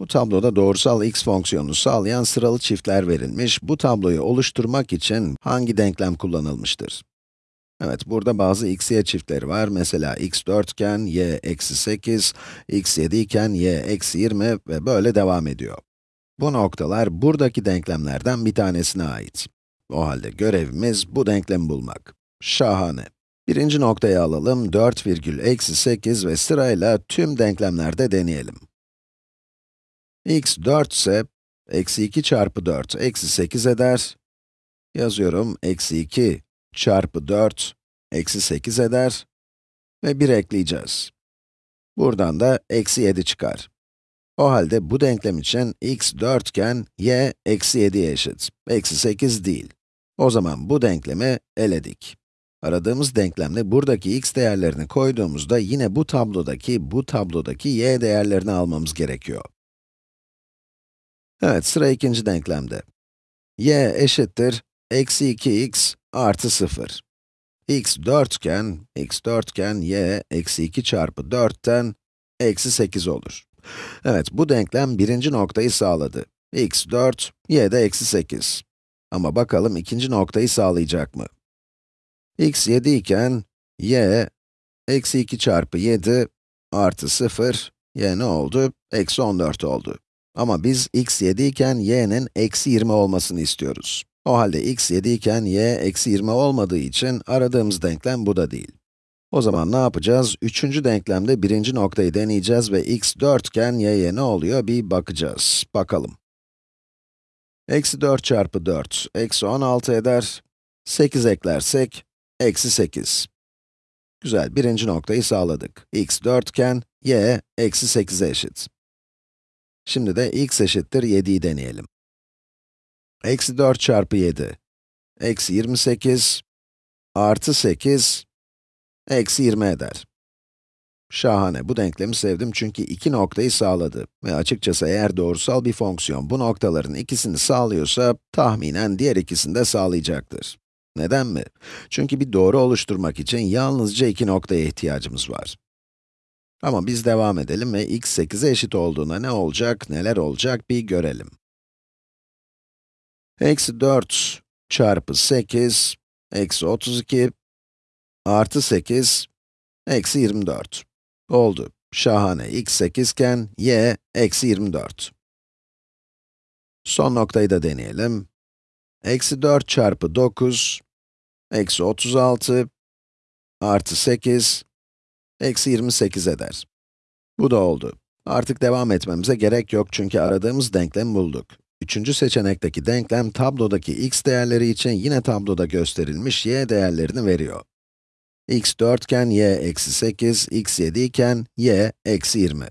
Bu tabloda doğrusal x fonksiyonunu sağlayan sıralı çiftler verilmiş. Bu tabloyu oluşturmak için hangi denklem kullanılmıştır? Evet, burada bazı x, y çiftleri var. Mesela x 4 iken y eksi 8, x 7 iken y eksi 20 ve böyle devam ediyor. Bu noktalar buradaki denklemlerden bir tanesine ait. O halde görevimiz bu denklemi bulmak. Şahane. Birinci noktayı alalım, 4 virgül eksi 8 ve sırayla tüm denklemlerde deneyelim. X 4 ise, eksi 2 çarpı 4, eksi 8 eder. Yazıyorum, eksi 2 çarpı 4, eksi 8 eder. Ve 1 ekleyeceğiz. Buradan da eksi 7 çıkar. O halde bu denklem için x 4 iken y eksi 7'ye eşit. Eksi 8 değil. O zaman bu denklemi eledik. Aradığımız denklemle buradaki x değerlerini koyduğumuzda yine bu tablodaki, bu tablodaki y değerlerini almamız gerekiyor. Evet, sıra ikinci denklemde. y eşittir, eksi 2x artı 0. x 4 iken, x 4 iken y eksi 2 çarpı 4'ten eksi 8 olur. Evet, bu denklem birinci noktayı sağladı. x 4, y de eksi 8. Ama bakalım ikinci noktayı sağlayacak mı? x 7 iken, y, eksi 2 çarpı 7 artı 0, y ne oldu? Eksi 14 oldu. Ama biz x 7 iken y'nin eksi 20 olmasını istiyoruz. O halde x 7 iken y eksi 20 olmadığı için aradığımız denklem bu da değil. O zaman ne yapacağız? Üçüncü denklemde birinci noktayı deneyeceğiz ve x 4 iken y'ye ne oluyor bir bakacağız. Bakalım. Eksi 4 çarpı 4, eksi 16 eder. 8 eklersek, eksi 8. Güzel, birinci noktayı sağladık. x 4 iken, y eksi 8'e eşit. Şimdi de x eşittir 7'yi deneyelim. Eksi 4 çarpı 7, eksi 28, artı 8, eksi 20 eder. Şahane, bu denklemi sevdim çünkü iki noktayı sağladı. Ve açıkçası eğer doğrusal bir fonksiyon bu noktaların ikisini sağlıyorsa, tahminen diğer ikisini de sağlayacaktır. Neden mi? Çünkü bir doğru oluşturmak için yalnızca iki noktaya ihtiyacımız var. Ama biz devam edelim ve x 8'e eşit olduğuna ne olacak, neler olacak bir görelim. Eksi 4 çarpı 8, eksi 32, artı 8, eksi 24. Oldu. Şahane. x 8 iken, y eksi 24. Son noktayı da deneyelim. Eksi 4 çarpı 9, eksi 36, artı 8, eksi 28 eder. Bu da oldu. Artık devam etmemize gerek yok çünkü aradığımız denklemi bulduk. Üçüncü seçenekteki denklem, tablodaki x değerleri için yine tabloda gösterilmiş y değerlerini veriyor. x 4 iken y eksi 8, x 7 iken y eksi 20.